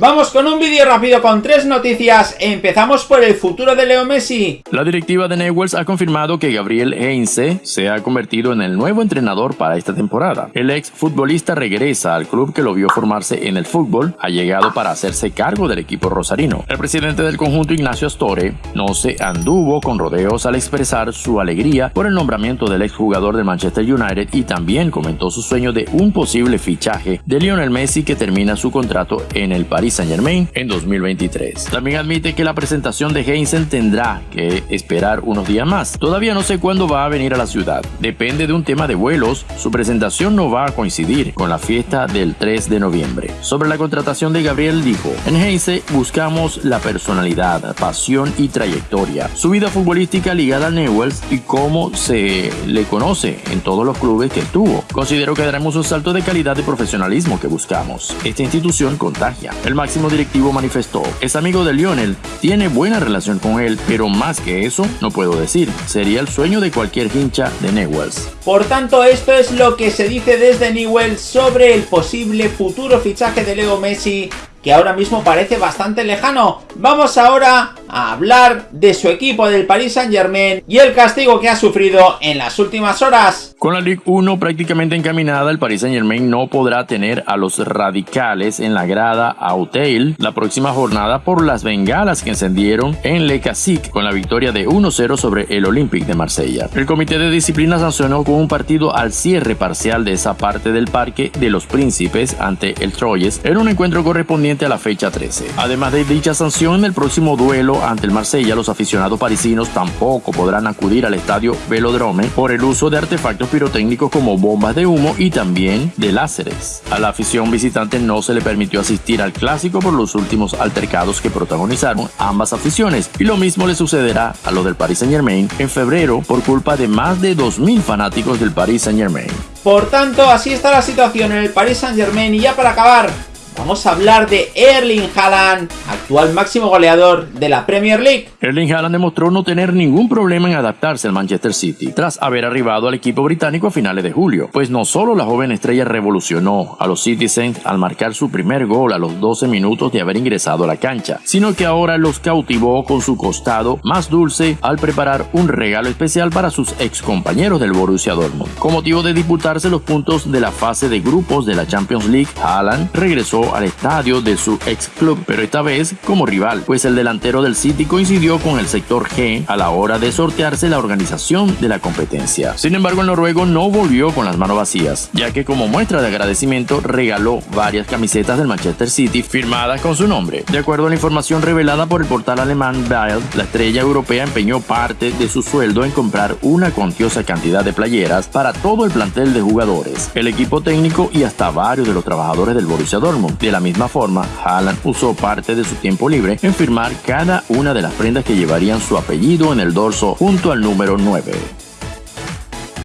Vamos con un vídeo rápido con tres noticias. Empezamos por el futuro de Leo Messi. La directiva de Newells ha confirmado que Gabriel Heinze se ha convertido en el nuevo entrenador para esta temporada. El ex futbolista regresa al club que lo vio formarse en el fútbol, ha llegado para hacerse cargo del equipo rosarino. El presidente del conjunto Ignacio Astore no se anduvo con rodeos al expresar su alegría por el nombramiento del exjugador del Manchester United y también comentó su sueño de un posible fichaje de Lionel Messi que termina su contrato en el Paris Saint Germain en 2023. También admite que la presentación de Heinzen tendrá que esperar unos días más. Todavía no sé cuándo va a venir a la ciudad. Depende de un tema de vuelos. Su presentación no va a coincidir con la fiesta del 3 de noviembre. Sobre la contratación de Gabriel dijo, en Heinze buscamos la personalidad, pasión y trayectoria. Su vida futbolística ligada a Newells y cómo se le conoce en todos los clubes que tuvo. Considero que daremos un salto de calidad de profesionalismo que buscamos. Esta institución contagia. El máximo directivo manifestó, es amigo de Lionel, tiene buena relación con él, pero más que eso, no puedo decir. Sería el sueño de cualquier hincha de Newells. Por tanto, esto es lo que se dice desde Newells sobre el posible futuro fichaje de Leo Messi ahora mismo parece bastante lejano. Vamos ahora a hablar de su equipo del Paris Saint Germain y el castigo que ha sufrido en las últimas horas. Con la Ligue 1 prácticamente encaminada, el Paris Saint Germain no podrá tener a los radicales en la grada a Hotel la próxima jornada por las bengalas que encendieron en Le Cacique con la victoria de 1-0 sobre el Olympique de Marsella. El comité de disciplina sancionó con un partido al cierre parcial de esa parte del Parque de los Príncipes ante el Troyes en un encuentro correspondiente a la fecha 13. Además de dicha sanción, en el próximo duelo ante el Marsella, los aficionados parisinos tampoco podrán acudir al estadio Velodrome por el uso de artefactos pirotécnicos como bombas de humo y también de láseres. A la afición visitante no se le permitió asistir al clásico por los últimos altercados que protagonizaron ambas aficiones y lo mismo le sucederá a lo del Paris Saint Germain en febrero por culpa de más de 2.000 fanáticos del Paris Saint Germain. Por tanto, así está la situación en el Paris Saint Germain y ya para acabar, vamos a hablar de Erling Haaland, actual máximo goleador de la Premier League. Erling Haaland demostró no tener ningún problema en adaptarse al Manchester City, tras haber arribado al equipo británico a finales de julio, pues no solo la joven estrella revolucionó a los Citizens al marcar su primer gol a los 12 minutos de haber ingresado a la cancha, sino que ahora los cautivó con su costado más dulce al preparar un regalo especial para sus ex compañeros del Borussia Dortmund. Con motivo de disputarse los puntos de la fase de grupos de la Champions League, Haaland al estadio de su ex club, pero esta vez como rival, pues el delantero del City coincidió con el sector G a la hora de sortearse la organización de la competencia. Sin embargo, el noruego no volvió con las manos vacías, ya que como muestra de agradecimiento regaló varias camisetas del Manchester City firmadas con su nombre. De acuerdo a la información revelada por el portal alemán Bild, la estrella europea empeñó parte de su sueldo en comprar una cuantiosa cantidad de playeras para todo el plantel de jugadores, el equipo técnico y hasta varios de los trabajadores del Borussia Dortmund. De la misma forma, Haaland usó parte de su tiempo libre en firmar cada una de las prendas que llevarían su apellido en el dorso junto al número 9.